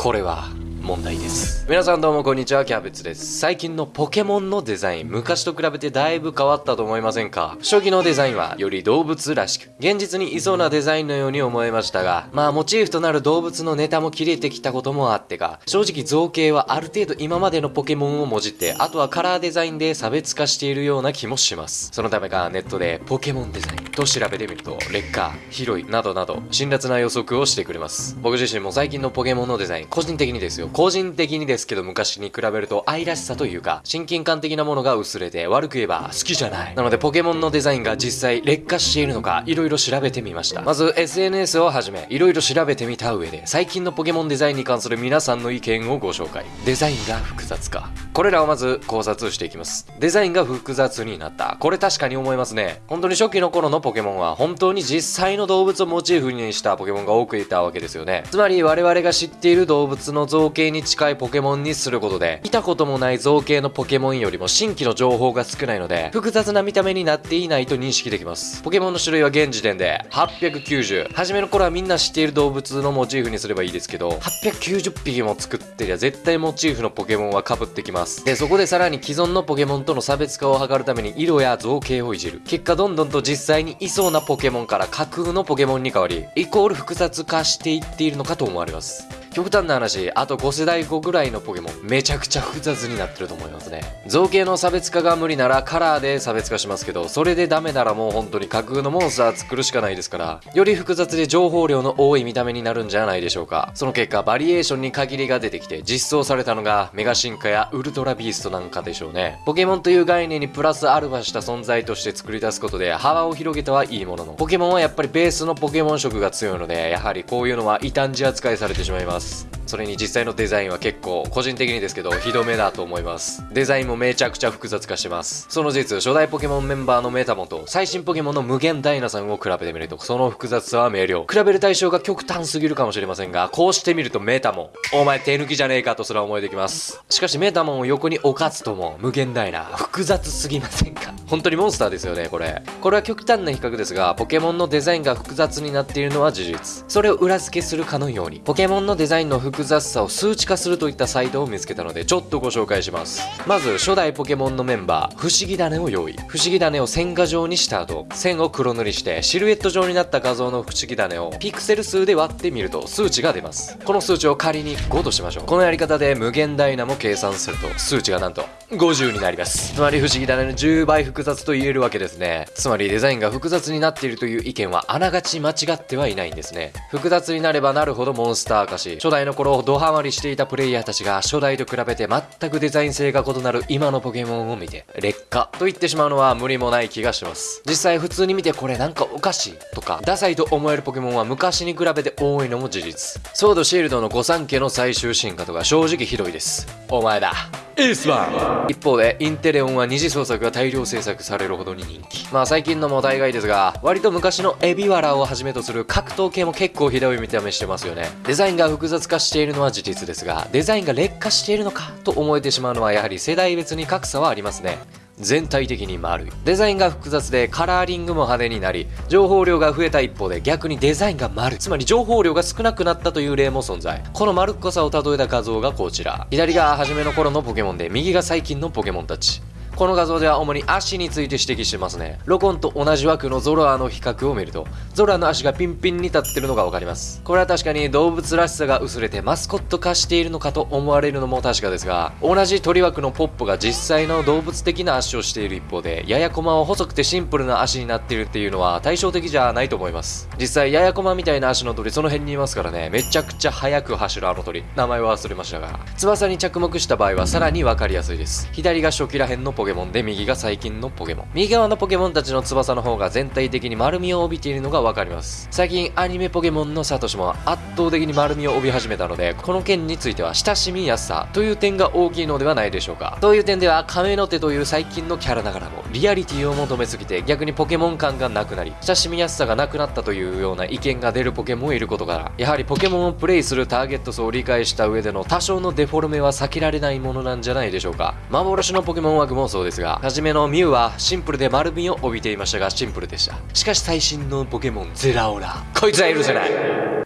これは。問題です。皆さんどうもこんにちはキャベツです。最近のポケモンのデザイン昔と比べてだいぶ変わったと思いませんか？初期のデザインはより動物らしく現実にいそうなデザインのように思えましたがまあモチーフとなる動物のネタも切れてきたこともあってか正直造形はある程度今までのポケモンをもじってあとはカラーデザインで差別化しているような気もします。そのためかネットでポケモンデザインと調べてみると劣化広いなどなど辛辣な予測をしてくれます。僕自身も最近のポケモンのデザイン個人的にですよ。個人的にですけど昔に比べると愛らしさというか親近感的なものが薄れて悪く言えば好きじゃない。なのでポケモンのデザインが実際劣化しているのか色々調べてみました。まず SNS をはじめ色々調べてみた上で最近のポケモンデザインに関する皆さんの意見をご紹介。デザインが複雑化これらをまず考察していきます。デザインが複雑になった。これ確かに思いますね。本当に初期の頃のポケモンは本当に実際の動物をモチーフにしたポケモンが多くいたわけですよね。つまり我々が知っている動物の造形に近いポケモンにすることで見たこともない造形のポケモンよりも新規の情報が少ないので複雑な見た目になっていないと認識できます。ポケモンの種類は現時点で890初めの頃はみんな知っている動物のモチーフにすればいいですけど890匹も作ってりゃ絶対モチーフのポケモンは被ってきます。でそこでさらに既存のポケモンとの差別化を図るために色や造形をいじる。結果どんどんと実際にいそうなポケモンから架空のポケモンに変わりイコール複雑化していっているのかと思われます。極端な話あと5世代後ぐらいのポケモンめちゃくちゃ複雑になってると思いますね。造形の差別化が無理ならカラーで差別化しますけどそれでダメならもう本当に架空のモンスター作るしかないですからより複雑で情報量の多い見た目になるんじゃないでしょうか。その結果バリエーションに限りが出てきて実装されたのがメガ進化やウルトラビーストなんかでしょうね。ポケモンという概念にプラスアルファした存在として作り出すことで幅を広げてはいいものの。ポケモンはやっぱりベースのポケモン色が強いのでやはりこういうのは異端児扱いされてしまいます。それに実際のデザインは結構個人的にですけどひどめだと思います。デザインもめちゃくちゃ複雑化してます。その実初代ポケモンメンバーのメタモンと最新ポケモンの無限ダイナさんを比べてみるとその複雑さは明瞭。比べる対象が極端すぎるかもしれませんがこうしてみるとメタモ。ンお前手抜きじゃねえかとすら思えてきます。しかしメタモンを横に置かずとも無限ダイナ。複雑すぎませんか？本当にモンスターですよねこれ。これは極端な比較ですがポケモンのデザインが複雑になっているのは事実。それを裏付けするかのようにポケモンのデザインの複雑さを数値化するといったサイトを見つけたのでちょっとご紹介します。まず初代ポケモンのメンバー不思議種を用意。不思議種を線画状にした後線を黒塗りしてシルエット状になった画像の不思議種をピクセル数で割ってみると数値が出ます。この数値を仮に5としましょう。このやり方で無限ダイナも計算すると数値がなんと50になります。つまり不思議種の10倍複雑と言えるわけですね。つまりデザインが複雑になっているという意見はあながち間違ってはいないんですね。複雑になればなるほどモンスター化し初代の頃ドハマりしていたプレイヤーたちが初代と比べて全くデザイン性が異なる今のポケモンを見て劣化と言ってしまうのは無理もない気がします。実際普通に見てこれなんかおかしいとかダサいと思えるポケモンは昔に比べて多いのも事実。ソードシールドの御三家の最終進化とか正直ひどいです。お前だ。エースマン一方でインテレオンは二次創作が大量制作されるほどに人気。まあ最近のも大概ですが割と昔のエビワラをはじめとする格闘系も結構ひどい見た目してますよね。デザインが複雑化しているのは事実ですがデザインが劣化しているのかと思えてしまうのはやはり世代別に格差はありますね。全体的に丸い。デザインが複雑でカラーリングも派手になり情報量が増えた一方で逆にデザインが丸い。つまり情報量が少なくなったという例も存在。この丸っこさを例えた画像がこちら。左が初めの頃のポケモンで右が最近のポケモンたち。この画像では主に足について指摘してますね。ロコンと同じ枠のゾロアの比較を見るとゾロアの足がピンピンに立ってるのが分かります。これは確かに動物らしさが薄れてマスコット化しているのかと思われるのも確かですが同じ鳥枠のポップが実際の動物的な足をしている一方でややコマは細くてシンプルな足になっているっていうのは対照的じゃないと思います。実際ややコマみたいな足の鳥その辺にいますからねめちゃくちゃ速く走るあの鳥。名前は忘れましたが翼に着目した場合はさらに分かりやすいです。左が初期ら辺のポケケモンで右が最近のポケモン。右側のポケモンたちの翼の方が全体的に丸みを帯びているのが分かります。最近アニメポケモンのサトシも圧倒的に丸みを帯び始めたのでこの件については親しみやすさという点が大きいのではないでしょうか。そういう点では亀の手という最近のキャラながらもリアリティを求めすぎて逆にポケモン感がなくなり親しみやすさがなくなったというような意見が出るポケモンもいることからやはりポケモンをプレイするターゲット層を理解した上での多少のデフォルメは避けられないものなんじゃないでしょうか。幻のポケモン枠もそうですが、初めのミュウはシンプルで丸みを帯びていましたがシンプルでした。しかし最新のポケモンゼラオラ。こいつは許せない。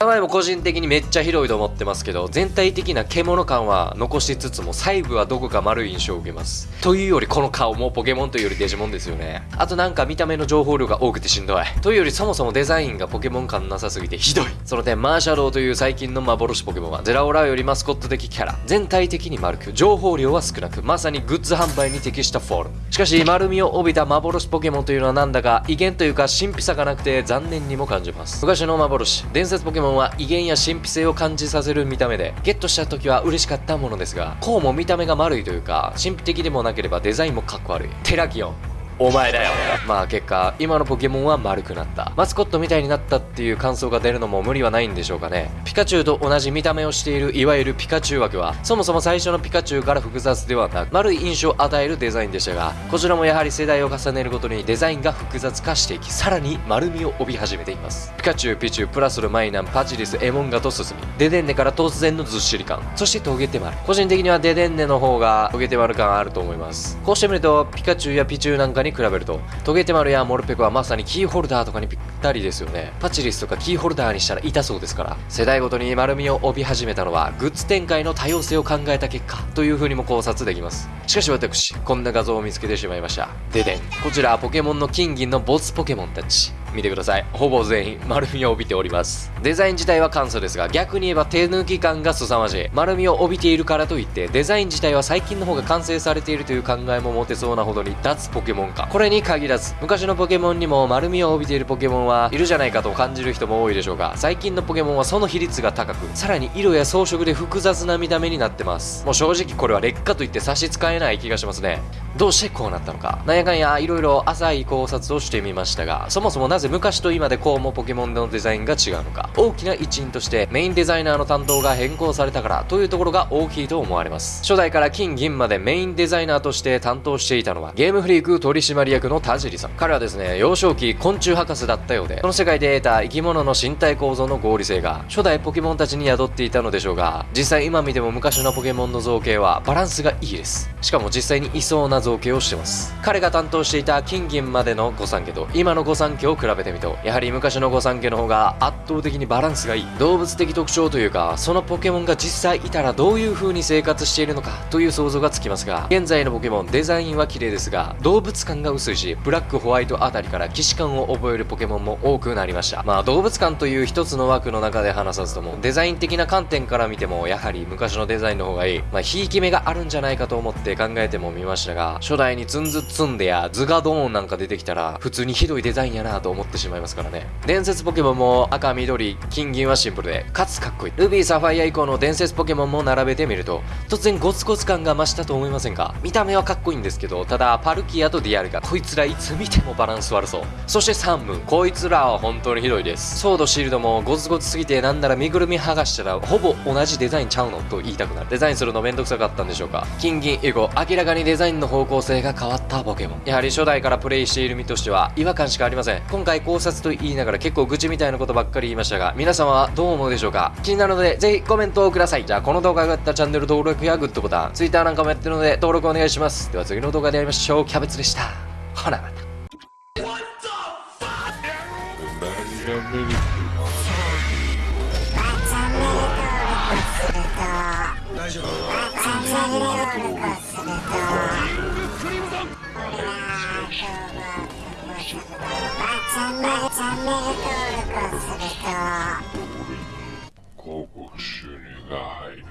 名前も個人的にめっちゃ広いと思ってますけど、全体的な獣感は残しつつも細部はどこか丸い印象を受けます。というよりこの顔もポケモンというよりデジモンですよね。あとなんか見た目の情報量が多くてしんどい。というよりそもそもデザインがポケモン感なさすぎてひどい。その点マーシャローという最近の幻ポケモンはゼラオラよりマスコット的キャラ。全体的に丸く、情報量は少なく、まさにグッズ販売に適してたフォルム。しかし丸みを帯びた幻ポケモンというのはなんだか威厳というか神秘さがなくて残念にも感じます。昔の幻、伝説ポケモンは威厳や神秘性を感じさせる見た目で、ゲットした時は嬉しかったものですが、こうも見た目が丸いというか、神秘的でもなければデザインもかっこ悪い。テラキオン。お前だよ。まあ結果今のポケモンは丸くなった。マスコットみたいになったっていう感想が出るのも無理はないんでしょうかね。ピカチュウと同じ見た目をしているいわゆるピカチュウ枠はそもそも最初のピカチュウから複雑ではなく丸い印象を与えるデザインでしたがこちらもやはり世代を重ねるごとにデザインが複雑化していきさらに丸みを帯び始めています。ピカチュウピチュウプラスルマイナンパチリスエモンガと進みデデンネから突然のずっしり感そしてトゲテマル個人的にはデデンネの方がトゲテマル感あると思います。こうしてみるとピカチュウやピチュウなんかに比べるとトゲテマルやモルペコはまさにキーホルダーとかにぴったりですよね。パチリスとかキーホルダーにしたら痛そうですから。世代ごとに丸みを帯び始めたのは、グッズ展開の多様性を考えた結果、という風にも考察できます。しかし私、こんな画像を見つけてしまいました。ででん。こちら、ポケモンの金銀のボスポケモンたち。見てください。ほぼ全員丸みを帯びております。デザイン自体は簡素ですが、逆に言えば手抜き感が凄まじい。丸みを帯びているからといって、デザイン自体は最近の方が完成されているという考えも持てそうなほどに脱ポケモン化。これに限らず、昔のポケモンにも丸みを帯びているポケモンはいるじゃないかと感じる人も多いでしょうが、最近のポケモンはその比率が高く、さらに色や装飾で複雑な見た目になってます。もう正直これは劣化といって差し支えない気がしますね。どうしてこうなったのか。なんやかんや色々浅い考察をしてみましたが、そもそもなぜ昔と今でこうもポケモンのデザインが違うのか。大きな一因としてメインデザイナーの担当が変更されたからというところが大きいと思われます。初代から金銀までメインデザイナーとして担当していたのはゲームフリーク取締役の田尻さん。彼はですね幼少期昆虫博士だったようでこの世界で得た生き物の身体構造の合理性が初代ポケモンたちに宿っていたのでしょうが実際今見ても昔のポケモンの造形はバランスがいいです。しかも実際にいそうな造形をしてます。彼が担当していた金銀までの御三家と今の御三家を比べべてみると。やはり昔の御三家の方が圧倒的にバランスがいい。動物的特徴というかそのポケモンが実際いたらどういう風に生活しているのかという想像がつきますが現在のポケモンデザインは綺麗ですが動物感が薄いしブラックホワイトあたりから既視感を覚えるポケモンも多くなりました。まあ動物感という一つの枠の中で話さずともデザイン的な観点から見てもやはり昔のデザインの方がいい。まあひいき目があるんじゃないかと思って考えてもみましたが初代にツンズツンデやズガドーンなんか出てきたら普通にひどいデザインやなと思ってってしまいますからね。伝説ポケモンも赤緑金銀はシンプルでかつかっこいい。ルビーサファイア以降の伝説ポケモンも並べてみると突然ゴツゴツ感が増したと思いませんか？見た目はかっこいいんですけどただパルキアとディアルガこいつらいつ見てもバランス悪そう。そしてサンムこいつらは本当にひどいです。ソードシールドもゴツゴツすぎてなんなら身ぐるみ剥がした。らほぼ同じデザインちゃうの？と言いたくなる。デザインするのめんどくさかったんでしょうか？金銀以後明らかにデザインの方向性が変わったポケモン。やはり初代からプレイしている身としては違和感しかありません。今回考察と言いながら結構愚痴みたいなことばっかり言いましたが皆様はどう思うでしょうか？気になるのでぜひコメントをください。じゃあこの動画が良かったらチャンネル登録やグッドボタン Twitter なんかもやってるので登録お願いします。では次の動画でやりましょう。キャベツでした。ほなまた。大丈夫チャンネル登録をすると。広告収入が入る。